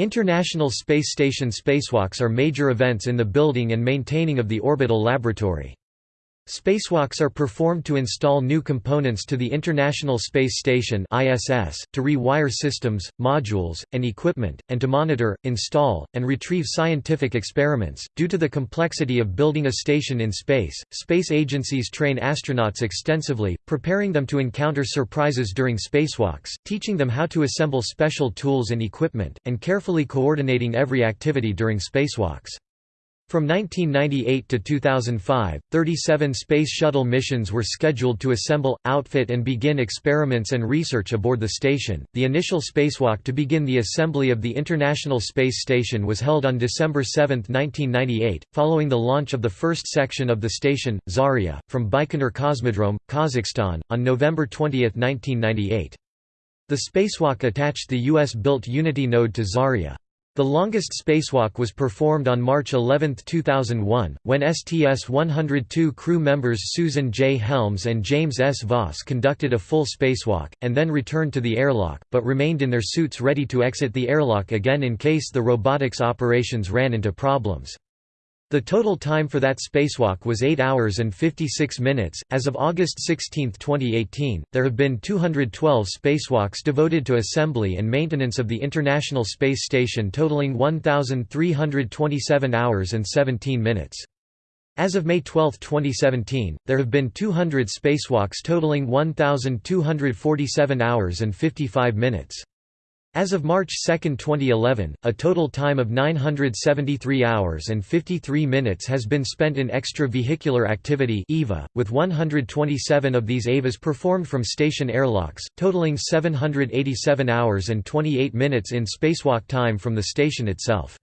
International Space Station spacewalks are major events in the building and maintaining of the orbital laboratory. Spacewalks are performed to install new components to the International Space Station (ISS), to rewire systems, modules, and equipment, and to monitor, install, and retrieve scientific experiments. Due to the complexity of building a station in space, space agencies train astronauts extensively, preparing them to encounter surprises during spacewalks, teaching them how to assemble special tools and equipment, and carefully coordinating every activity during spacewalks. From 1998 to 2005, 37 Space Shuttle missions were scheduled to assemble, outfit, and begin experiments and research aboard the station. The initial spacewalk to begin the assembly of the International Space Station was held on December 7, 1998, following the launch of the first section of the station, Zarya, from Baikonur Cosmodrome, Kazakhstan, on November 20, 1998. The spacewalk attached the U.S.-built Unity node to Zarya. The longest spacewalk was performed on March 11, 2001, when STS-102 crew members Susan J. Helms and James S. Voss conducted a full spacewalk, and then returned to the airlock, but remained in their suits ready to exit the airlock again in case the robotics operations ran into problems. The total time for that spacewalk was 8 hours and 56 minutes. As of August 16, 2018, there have been 212 spacewalks devoted to assembly and maintenance of the International Space Station, totaling 1,327 hours and 17 minutes. As of May 12, 2017, there have been 200 spacewalks totaling 1,247 hours and 55 minutes. As of March 2, 2011, a total time of 973 hours and 53 minutes has been spent in extravehicular activity EVA, with 127 of these EVAs performed from station airlocks, totaling 787 hours and 28 minutes in spacewalk time from the station itself.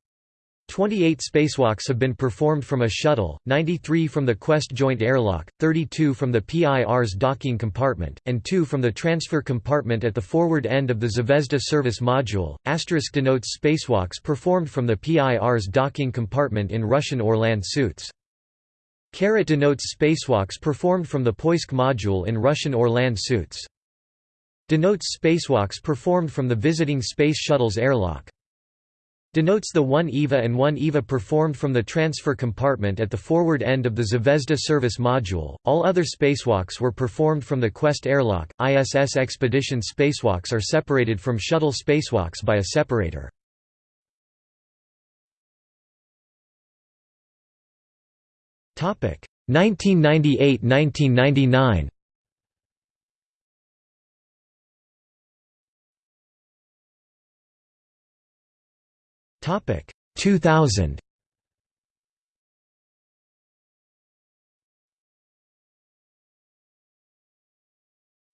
28 spacewalks have been performed from a shuttle, 93 from the Quest joint airlock, 32 from the Pirs docking compartment, and 2 from the transfer compartment at the forward end of the Zvezda service module. Asterisk denotes spacewalks performed from the Pirs docking compartment in Russian Orlan suits. Caret denotes spacewalks performed from the Poisk module in Russian Orlan suits. Denotes spacewalks performed from the visiting Space Shuttle's airlock denotes the one EVA and one EVA performed from the transfer compartment at the forward end of the Zvezda service module. All other spacewalks were performed from the Quest airlock. ISS expedition spacewalks are separated from shuttle spacewalks by a separator. Topic 1998-1999 Topic 2000.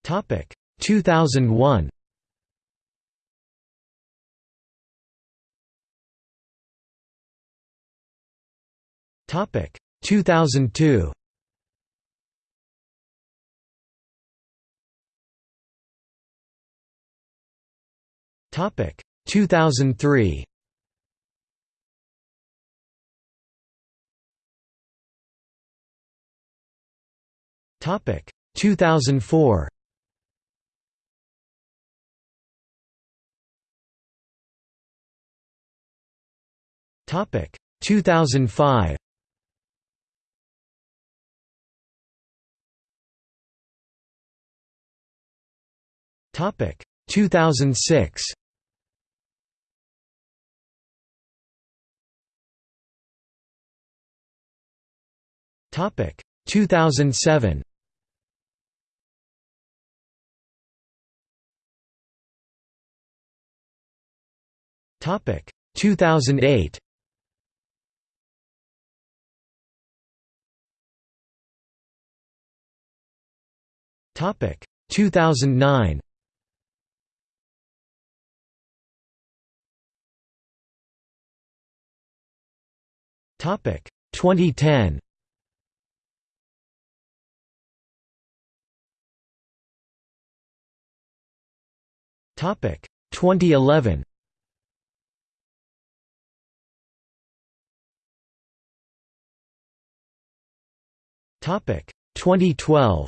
Topic 2001. Topic 2002. Topic 2003. Topic 2004. Topic 2005. Topic 2006. Topic 2007. Topic 2008. Topic 2009. Topic 2010. Topic 2011. Topic 2012.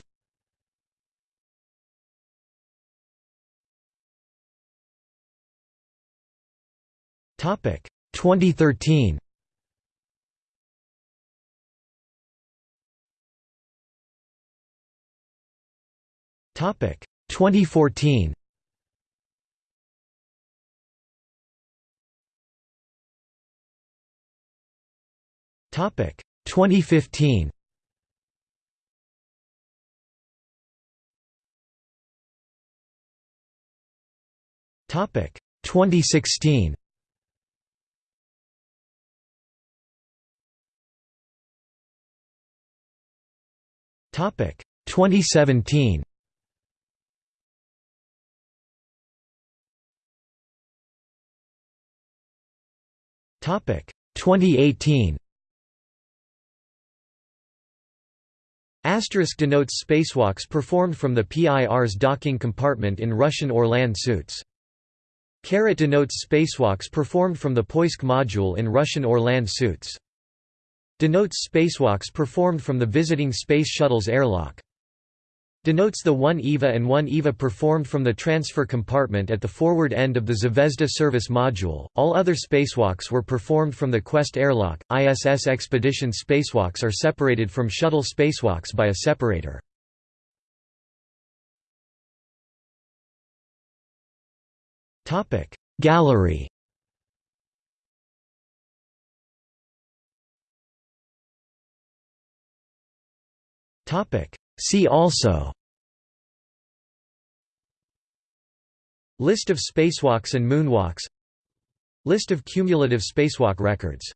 Topic 2013. Topic 2014. Topic 2015. 2016. Topic 2017. Topic 2018. Asterisk denotes spacewalks performed from the Pirs docking compartment in Russian Orlan suits. Caret denotes spacewalks performed from the Poisk module in Russian Orlan suits. Denotes spacewalks performed from the visiting Space Shuttle's airlock. Denotes the 1 EVA and 1 EVA performed from the transfer compartment at the forward end of the Zvezda service module. All other spacewalks were performed from the Quest airlock. ISS expedition spacewalks are separated from shuttle spacewalks by a separator. Topic. Gallery. Topic. See also. List of spacewalks and moonwalks. List of cumulative spacewalk records